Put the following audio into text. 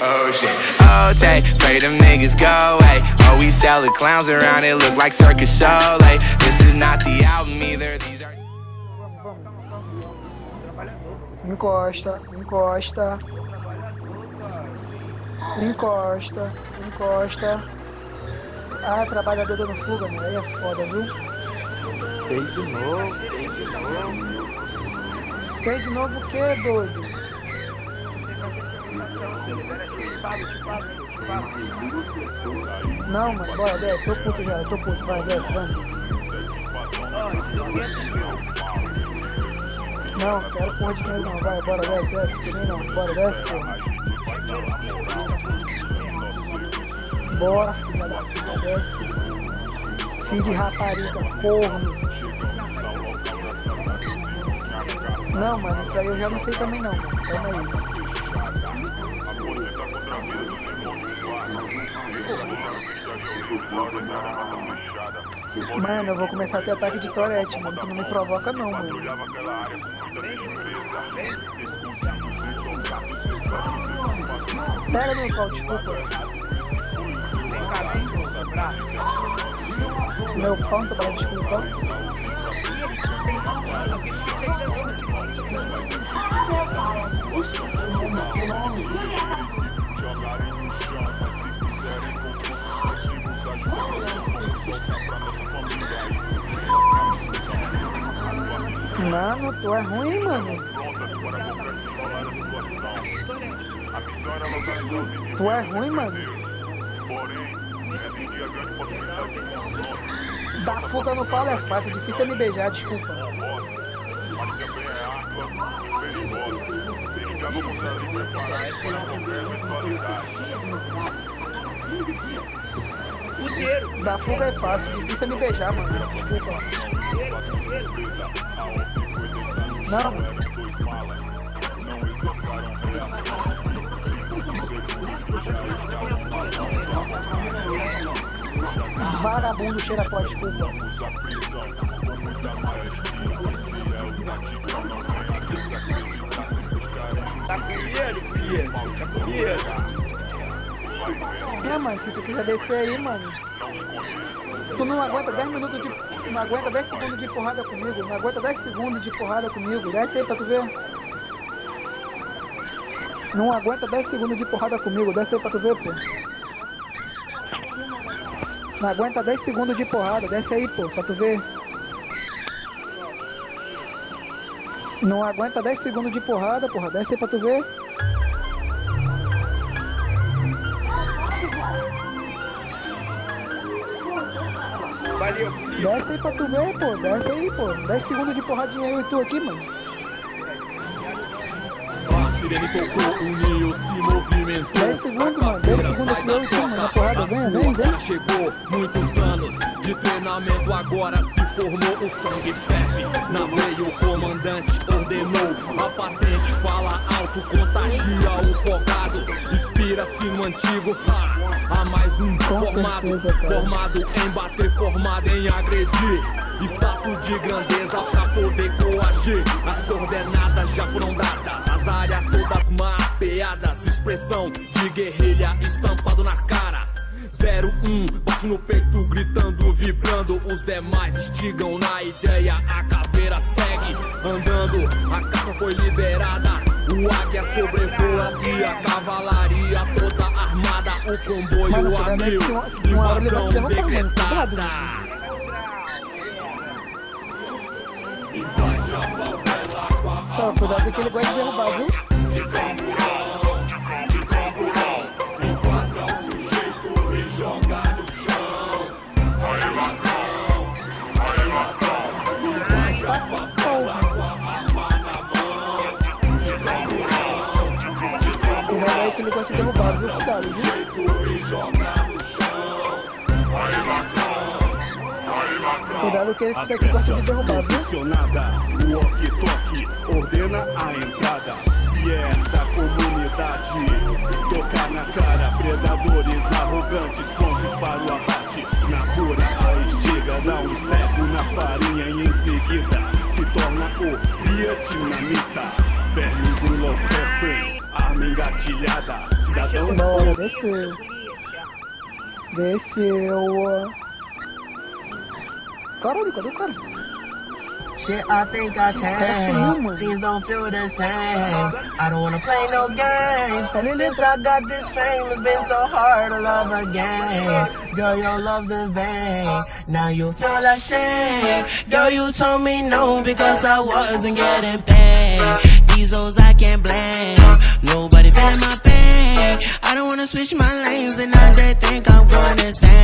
Oh shit. Oh, take, pray them niggas go away. Oh, we sell the clowns around it, look like circus show. Like, this is not the album either. These are. Encosta, encosta. Encosta, encosta. Ah, trabalhador dando fuga, mano. Aí é foda, viu? Sei de novo, sei de novo. Sei de novo o que, doido? Não, mano, bora, desce. Tô puto já, tô puto. Vai, desce, vamos. Não, quero porra de dinheiro não. Vai, bora, desce, desce. Também não. Bora, desce. Bora, filha da puta, desce. Filho de rapariga, porra. Não, mano, isso aí eu já não sei também não. Calma aí. Mano, eu vou começar a ter ataque de torete, mano. Tu não me provoca não, mano. Pera, meu pau, desculpa. Meu tô falando desculpa. Mano, tu é ruim, mano. Tu é ruim, mano. Dar fuga no pau é fácil, difícil é me beijar, desculpa. Dar fuga é fácil, difícil é me beijar, mano. Desculpa. Não. Vagabundo cheira pó, desculpa. Tá com dinheiro, filho? Tá com dinheiro? É, mano, se tu quiser descer aí, mano. Tu não aguenta 10 minutos de. Não aguenta 10 segundos de porrada comigo. Não aguenta 10 segundos de porrada comigo. Desce aí pra tu ver. Não aguenta 10 segundos de porrada comigo. Desce aí pra tu ver, pô. Não aguenta 10 segundos de porrada. Desce aí, pô, pra tu ver. Não aguenta 10 segundos de porrada, porra. Desce aí pra tu ver. Desce aí pra tu ver, pô. Desce aí, pô. 10 segundos de porradinha eu e tu aqui, mano. A sirene tocou, o Neo se movimentou. 10 segundos, mano. 10 segundos aqui eu e tu, mano. Na porrada, vem, vem, vem. Já chegou, muitos anos de treinamento agora se formou o sangue ferve. Na veia o comandante ordenou, a patente fala alto, contagia o focado. Inspira-se no antigo, há mais um formado, formado em bater, formado em agredir. Status de grandeza pra poder coagir. As coordenadas já foram dadas, as áreas todas mapeadas. Expressão de guerrilha estampado na cara. 01, bate no peito, gritando, vibrando. Os demais instigam na ideia. A caveira segue andando, a caça foi liberada. O águia sobrevoa e a cavalaria toda armada. O comboio Mano, a cuidado, mil, invasão decretada. A Só, cuidado que ele gosta de derrubar, viu? Aí que ele gosta de derrubar, viu? Cuidado, viu? Cuidado que esse daqui gosta de derrubar, viu? O walkie-talkie ordena a entrada. Se é da comunidade, tocar na cara. Predadores arrogantes, prontos para o abate. Na cura, a estiga dá um espeto na farinha e em seguida se torna o vietnamita. Vermes enlouquecem, engatilhada. Cidadão Bora, desceu. Desceu. Caralho, cadê o cara? Shit, I think I changed. Things don't feel the same. I don't wanna play no games. Since I got this fame, it's been so hard to love again. Girl, your love's in vain. Now you feel ashamed. Girl, you told me no because I wasn't getting paid. These hoes I can't blame. Nobody feeling my pain. I don't wanna switch my lanes and now they think I'm going insane.